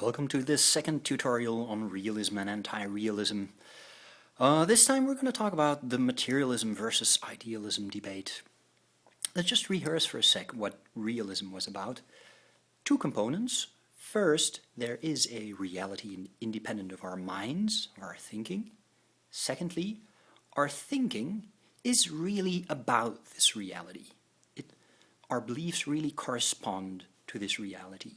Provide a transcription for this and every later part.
Welcome to this second tutorial on realism and anti-realism. Uh, this time we're going to talk about the materialism versus idealism debate. Let's just rehearse for a sec what realism was about. Two components. First, there is a reality independent of our minds, our thinking. Secondly, our thinking is really about this reality. It, our beliefs really correspond to this reality.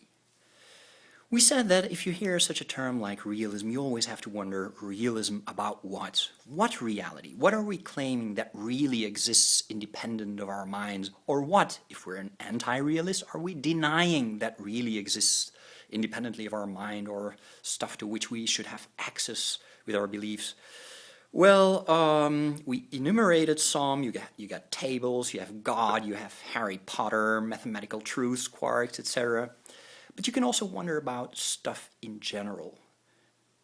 We said that if you hear such a term like realism, you always have to wonder, realism about what? What reality? What are we claiming that really exists independent of our minds? Or what, if we're an anti-realist, are we denying that really exists independently of our mind or stuff to which we should have access with our beliefs? Well, um, we enumerated some, you got, you got tables, you have God, you have Harry Potter, mathematical truths, quarks, etc. But you can also wonder about stuff in general.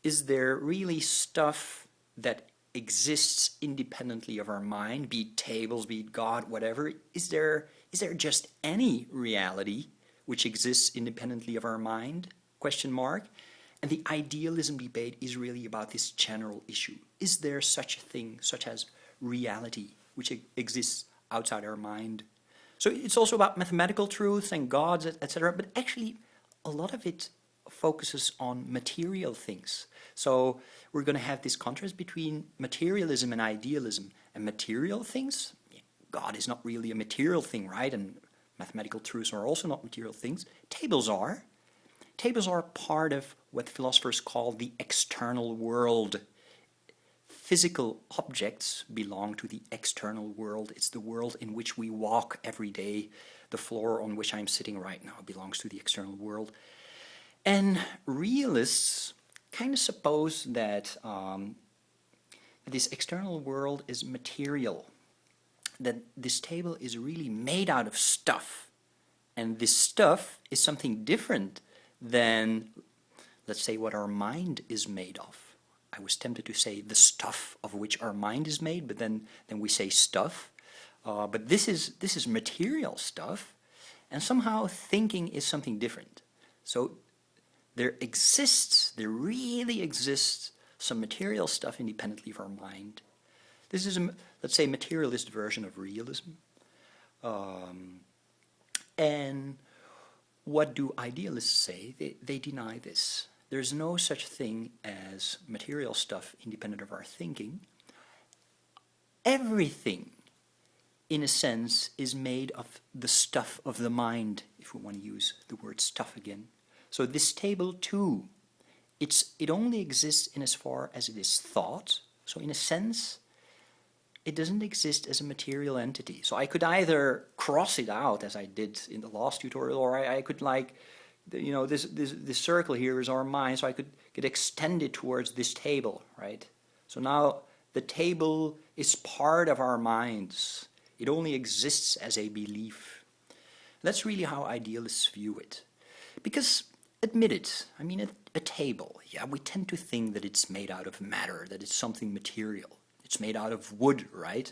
Is there really stuff that exists independently of our mind, be it tables, be it God, whatever? Is there, is there just any reality which exists independently of our mind? Question mark. And the idealism debate is really about this general issue. Is there such a thing, such as reality, which exists outside our mind? So it's also about mathematical truths and gods, etc. But actually, a lot of it focuses on material things. So we're going to have this contrast between materialism and idealism. And material things, God is not really a material thing, right? And mathematical truths are also not material things. Tables are. Tables are part of what philosophers call the external world. Physical objects belong to the external world. It's the world in which we walk every day. The floor on which I'm sitting right now belongs to the external world. And realists kind of suppose that um, this external world is material, that this table is really made out of stuff. And this stuff is something different than, let's say, what our mind is made of. I was tempted to say the stuff of which our mind is made, but then, then we say stuff. Uh, but this is, this is material stuff, and somehow thinking is something different. So there exists, there really exists some material stuff independently of our mind. This is, a, let's say, materialist version of realism. Um, and what do idealists say? They, they deny this. There's no such thing as material stuff independent of our thinking. Everything in a sense, is made of the stuff of the mind, if we want to use the word stuff again. So this table too, it's, it only exists in as far as it is thought. So in a sense, it doesn't exist as a material entity. So I could either cross it out as I did in the last tutorial, or I, I could like, you know, this, this, this circle here is our mind, so I could, could extend it towards this table, right? So now the table is part of our minds. It only exists as a belief. That's really how idealists view it. Because, admit it, I mean, a, a, table, yeah, we tend to think that it's made out of matter, that it's something material. It's made out of wood, right?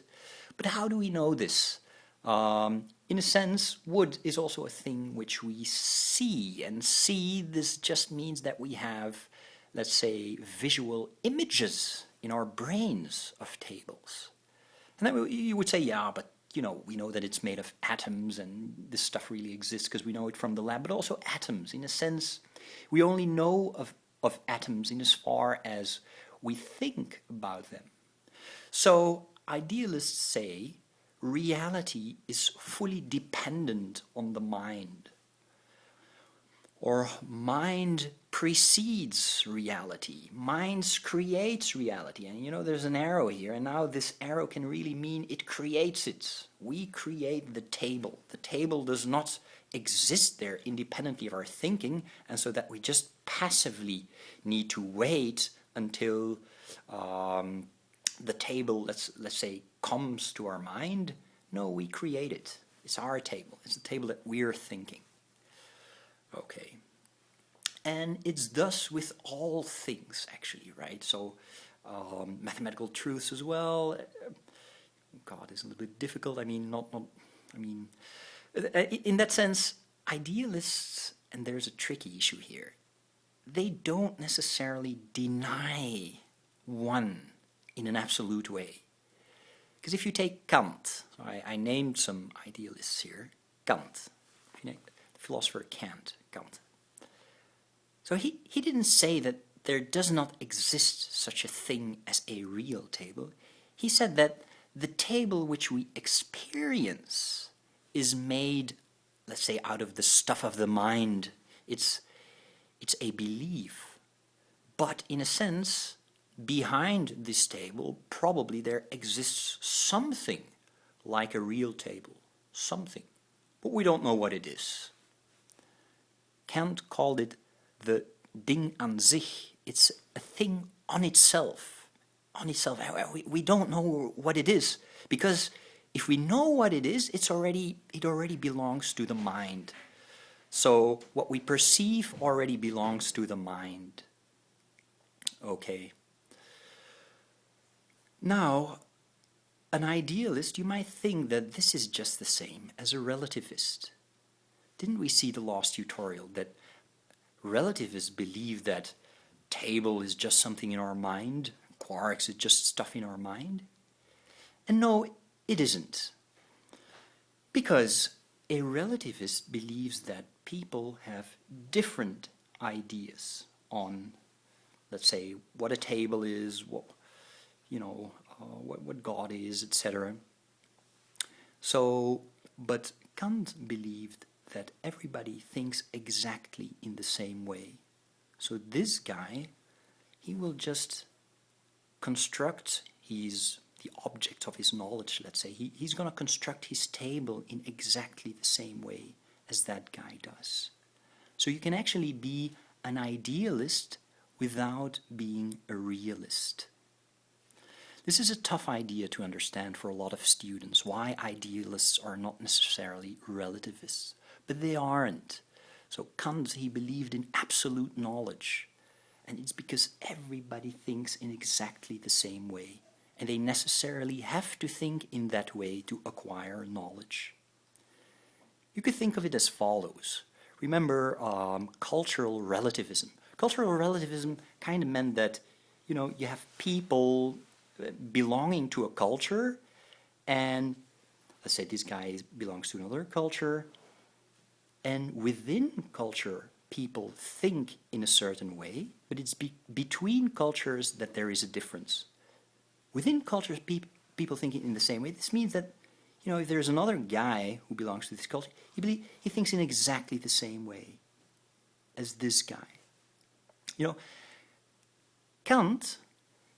But how do we know this? Um, in a sense, wood is also a thing which we see, and see this just means that we have, let's say, visual images in our brains of tables. And then you would say, yeah, but you know, we know that it's made of atoms and this stuff really exists because we know it from the lab, but also atoms. In a sense, we only know of, of atoms in as far as we think about them. So idealists say reality is fully dependent on the mind or mind precedes reality. Mind creates reality. And you know, there's an arrow here, and now this arrow can really mean it creates it. We create the table. The table does not exist there independently of our thinking, and so that we just passively need to wait until um, the table, let's, let's say, comes to our mind. No, we create it. It's our table. It's the table that we're thinking. Okay. And it's thus with all things, actually, right? So um, mathematical truths as well. God, is a little bit difficult. I mean, not, not, I mean, uh, in that sense, idealists, and there's a tricky issue here, they don't necessarily deny one in an absolute way. Because if you take Kant, so I, I, named some idealists here, Kant, philosopher Kant, Kant. So he, he didn't say that there does not exist such a thing as a real table. He said that the table which we experience is made, let's say, out of the stuff of the mind. It's, it's a belief. But in a sense, behind this table, probably there exists something like a real table. Something. But we don't know what it is. Kant called it the Ding an sich, it's a thing on itself. On itself. We, we don't know what it is. Because if we know what it is, it's already, it already belongs to the mind. So what we perceive already belongs to the mind. Okay. Now, an idealist, you might think that this is just the same as a relativist. Didn't we see the last tutorial that relativists believe that table is just something in our mind, quarks is just stuff in our mind. And no, it isn't. Because a relativist believes that people have different ideas on, let's say, what a table is, what, you know, uh, what, what God is, etc. So, but Kant believed that everybody thinks exactly in the same way. So this guy, he will just construct his the object of his knowledge, let's say. He, he's going to construct his table in exactly the same way as that guy does. So you can actually be an idealist without being a realist. This is a tough idea to understand for a lot of students, why idealists are not necessarily relativists. But they aren't. So Kant, he believed in absolute knowledge. And it's because everybody thinks in exactly the same way. And they necessarily have to think in that way to acquire knowledge. You could think of it as follows. Remember um, cultural relativism. Cultural relativism kind of meant that, you know, you have people uh, belonging to a culture and let's say this guy belongs to another culture and within culture, people think in a certain way, but it's be between cultures that there is a difference. Within cultures, pe people think in the same way. This means that, you know, if there's another guy who belongs to this culture, he, he thinks in exactly the same way as this guy. You know, Kant,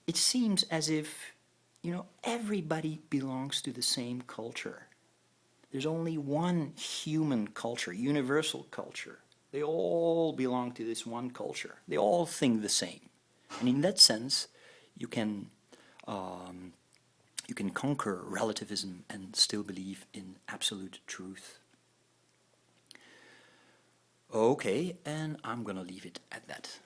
it seems as if, you know, everybody belongs to the same culture. There's only one human culture, universal culture. They all belong to this one culture. They all think the same. And in that sense, you can, um, you can conquer relativism and still believe in absolute truth. Okay, and I'm gonna leave it at that.